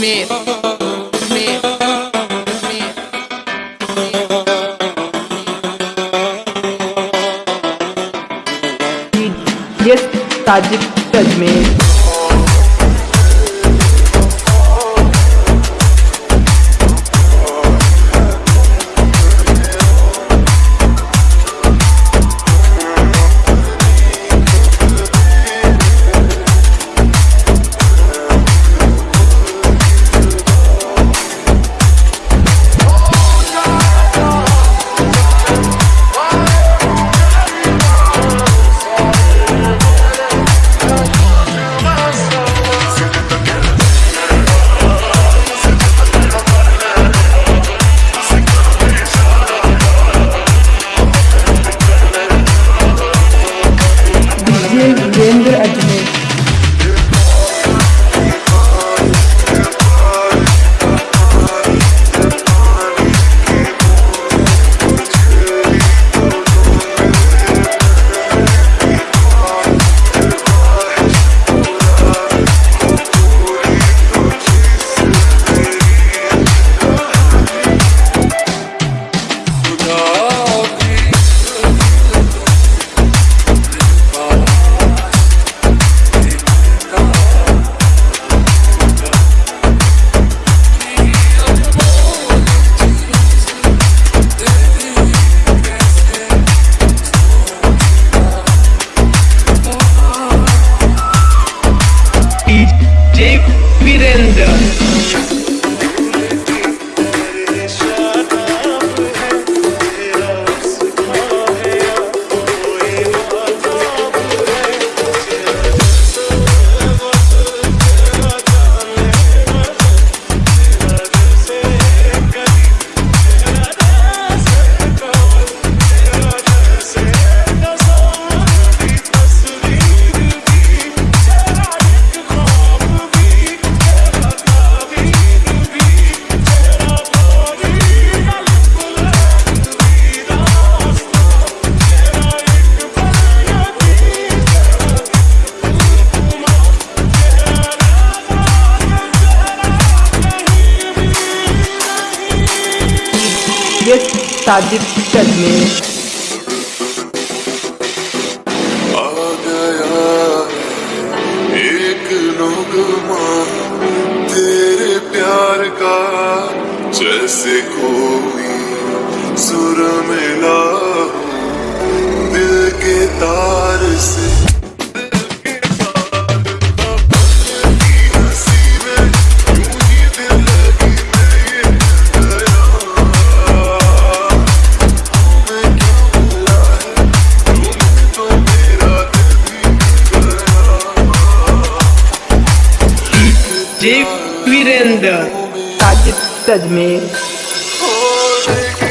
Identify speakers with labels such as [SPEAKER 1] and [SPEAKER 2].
[SPEAKER 1] me. Yes,
[SPEAKER 2] Tajik Tajmer.
[SPEAKER 1] here. Sajid Ajmer
[SPEAKER 3] आ गया एक नगमा तेरे प्यार का, जैसे कोई सुर मिला दिल के तार से। Deep
[SPEAKER 2] Virender. Sajid
[SPEAKER 1] Tajmer. Oh,